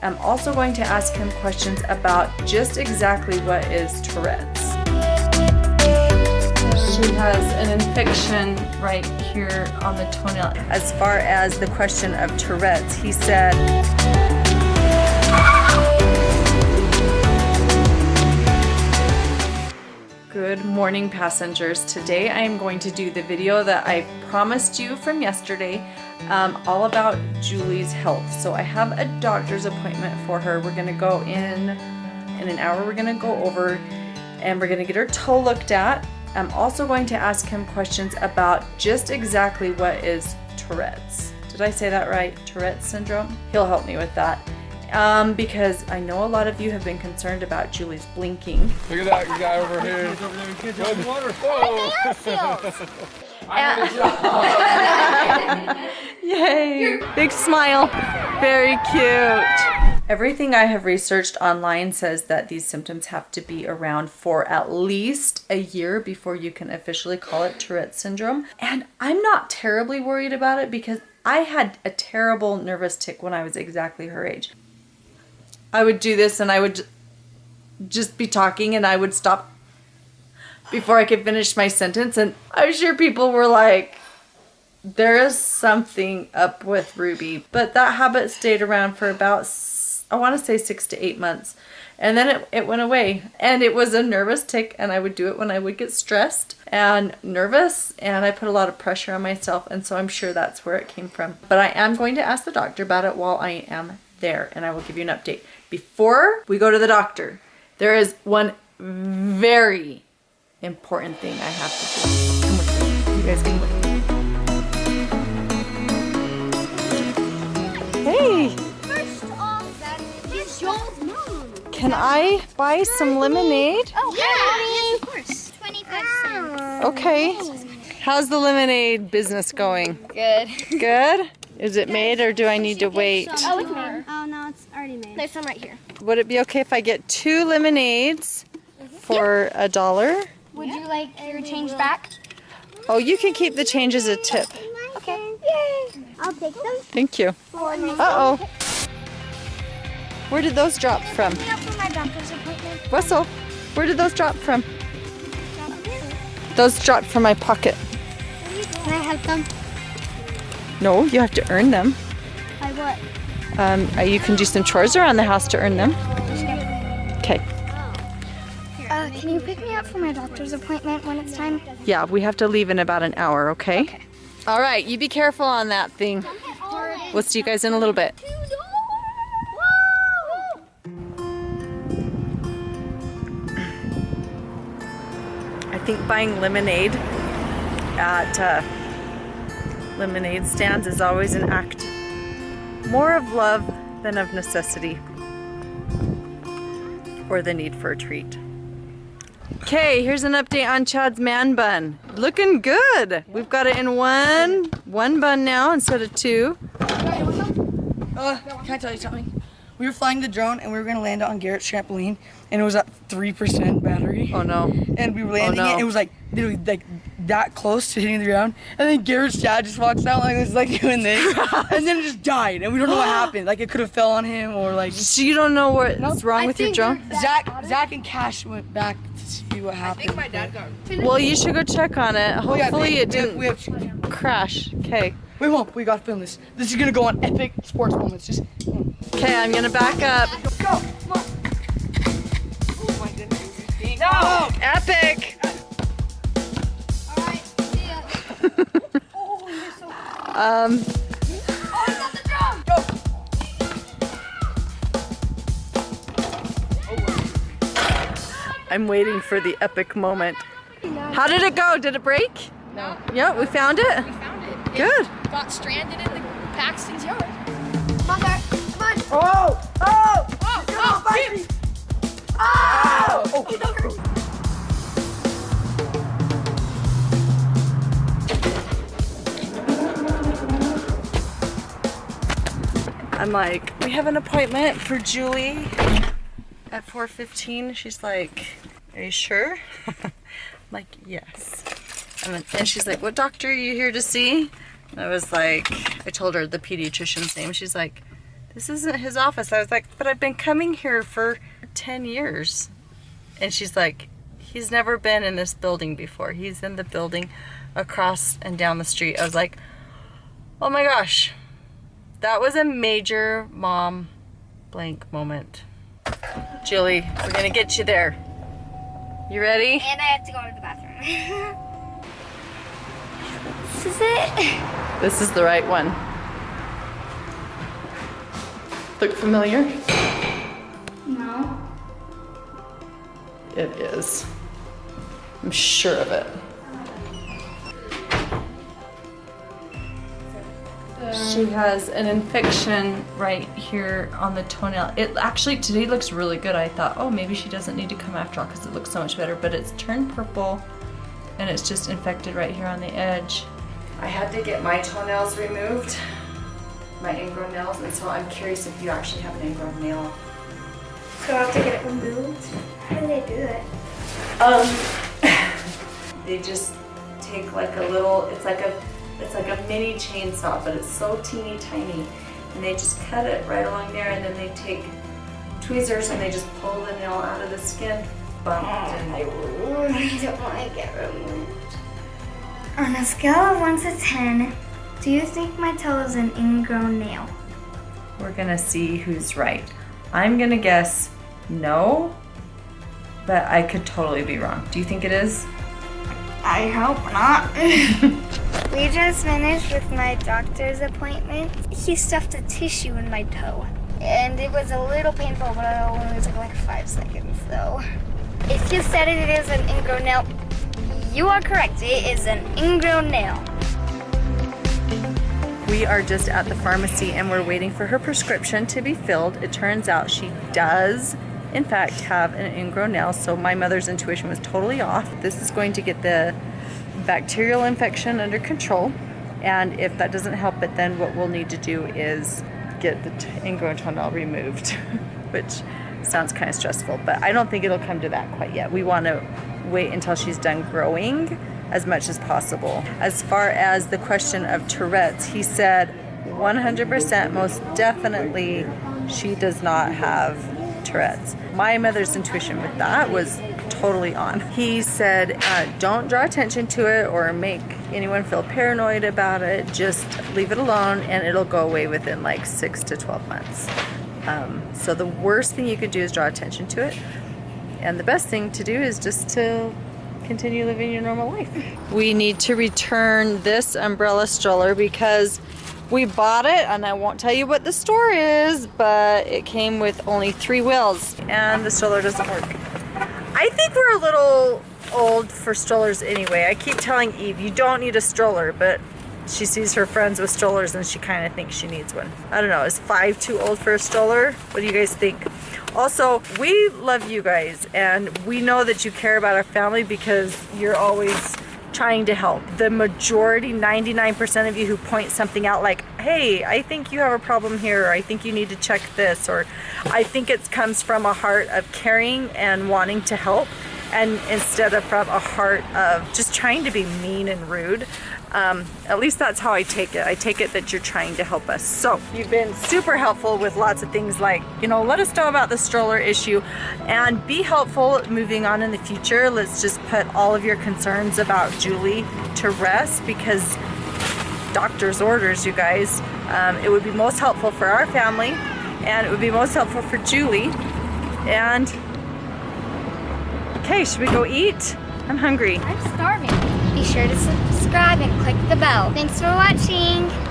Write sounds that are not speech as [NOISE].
I'm also going to ask him questions about just exactly what is Tourette's. She has an infection right here on the toenail. As far as the question of Tourette's, he said, Good morning passengers. Today I am going to do the video that I promised you from yesterday um, all about Julie's health. So I have a doctor's appointment for her. We're gonna go in in an hour. We're gonna go over and we're gonna get her toe looked at. I'm also going to ask him questions about just exactly what is Tourette's. Did I say that right? Tourette's syndrome? He'll help me with that um, because I know a lot of you have been concerned about Julie's blinking. Look at that guy over here. Over there. Good [LAUGHS] Yay! Big smile. Very cute. Everything I have researched online says that these symptoms have to be around for at least a year before you can officially call it Tourette syndrome. And I'm not terribly worried about it because I had a terrible nervous tic when I was exactly her age. I would do this and I would just be talking and I would stop before I could finish my sentence. And I'm sure people were like, there is something up with Ruby. But that habit stayed around for about, I want to say six to eight months. And then it, it went away. And it was a nervous tic, and I would do it when I would get stressed and nervous. And I put a lot of pressure on myself. And so I'm sure that's where it came from. But I am going to ask the doctor about it while I am there. And I will give you an update. Before we go to the doctor, there is one very important thing I have to do. Come with me. You guys come with me. Hey! Can I buy some lemonade? Oh, yeah, yes, of course. 25 ah. cents. Okay. How's the lemonade business going? Good. Good? Is it made or do I need to wait? Oh, it's made. Oh, no, it's already made. There's some right here. Would it be okay if I get two lemonades mm-hmm. for a dollar? Would you like your change back? Oh, you can keep the change as a tip. Okay. Yay. I'll take them. Thank you. Uh-oh. Where did those drop from? Pick me up for my doctor's appointment. Russell, where did those drop from? Those dropped from my pocket. Can I have them? No, you have to earn them. By what? Um, uh, you can do some chores around the house to earn them. Okay. Can you pick me up for my doctor's appointment when it's time? Yeah, we have to leave in about an hour, okay? All right, you be careful on that thing. We'll see you guys in a little bit. I think buying lemonade at uh, lemonade stands is always an act more of love than of necessity or the need for a treat. Okay, here's an update on Chad's man bun. Looking good. We've got it in one one bun now instead of two. Uh, can I tell you something? We were flying the drone and we were gonna land it on Garrett's trampoline and it was at three percent battery. Oh no. And we were landing no. it. It was like literally like that close to hitting the ground. And then Garrett's dad just walks out like this, like [LAUGHS] doing this, [LAUGHS] and then it just died. And we don't know what happened. Like it could have fell on him or like. So you don't know what's wrong with your drone? Zach, Zach and Cash went back to see what happened. I think my dad got. Well, you should go check on it. Oh, Hopefully it didn't We have, we have, crash. Okay. we won't. We gotta film this. This is gonna go on epic sports moments. Just. Okay, I'm gonna back up. Go. Um, Oh, I got the drum! I'm waiting for the epic moment. How did it go? Did it break? No, Yeah, we found it. we found it. Good. It got stranded in the Paxton's yard. Come on, Dad. Come on. Oh! Oh! Oh, oh, Fight me! Oh! I'm like, we have an appointment for Julie at 4.15. She's like, are you sure? [LAUGHS] I'm like, yes. And, then, and she's like, what doctor are you here to see? And I was like, I told her the pediatrician's name. She's like, this isn't his office. I was like, but I've been coming here for 10 years. And she's like, he's never been in this building before. He's in the building across and down the street. I was like, oh my gosh, that was a major mom blank moment. Julie, we're gonna get you there. You ready? And I have to go to the bathroom. [LAUGHS] this is it. This is the right one. Look familiar? No. It is. I'm sure of it. She has an infection right here on the toenail. It actually today looks really good. I thought, oh, maybe she doesn't need to come after all because it looks so much better, but it's turned purple and it's just infected right here on the edge. I had to get my toenails removed, my ingrown nails, and so I'm curious if you actually have an ingrown nail. So I have to get it removed. How do they do it? Um, [LAUGHS] they just take like a little, it's like a, it's like a mini chainsaw, but it's so teeny tiny. And they just cut it right along there and then they take tweezers and they just pull the nail out of the skin. Bump oh, and I really don't want to get removed. On a scale of 1 to 10, do you think my toe is an ingrown nail? we're gonna see who's right. I'm gonna guess no, but I could totally be wrong. Do you think it is? I hope not. [LAUGHS] we just finished with my doctor's appointment. He stuffed a tissue in my toe. And it was a little painful, but it only took like five seconds though. If you said it is an ingrown nail, you are correct. It is an ingrown nail. We are just at the pharmacy and we're waiting for her prescription to be filled. It turns out she does, in fact, have an ingrown nail, so my mother's intuition was totally off. This is going to get the bacterial infection under control, and if that doesn't help it, then what we'll need to do is get the ingrown toenail removed, [LAUGHS] which sounds kind of stressful, but I don't think it'll come to that quite yet. We want to wait until she's done growing as much as possible. As far as the question of Tourette's, he said 100% most definitely she does not have Tourette's. My mother's intuition with that was totally on. He said, uh, don't draw attention to it or make anyone feel paranoid about it. Just leave it alone and it'll go away within like six to 12 months. Um, so the worst thing you could do is draw attention to it. And the best thing to do is just to continue living your normal life. We need to return this umbrella stroller because we bought it and I won't tell you what the store is, but it came with only three wheels and the stroller doesn't work. I think we're a little old for strollers anyway. I keep telling Eve, you don't need a stroller, but she sees her friends with strollers and she kind of thinks she needs one. I don't know, is five too old for a stroller? What do you guys think? Also, we love you guys and we know that you care about our family because you're always trying to help. The majority, 99% of you who point something out like, hey, I think you have a problem here, or I think you need to check this, or I think it comes from a heart of caring and wanting to help and instead of from a heart of just trying to be mean and rude. Um, at least that's how I take it. I take it that you're trying to help us. So you've been super helpful with lots of things like, you know, let us know about the stroller issue and be helpful moving on in the future. Let's just put all of your concerns about Julie to rest because doctor's orders, you guys. Um, it would be most helpful for our family and it would be most helpful for Julie. And okay, should we go eat? I'm hungry. I'm starving. Be sure to subscribe and click the bell. Thanks for watching.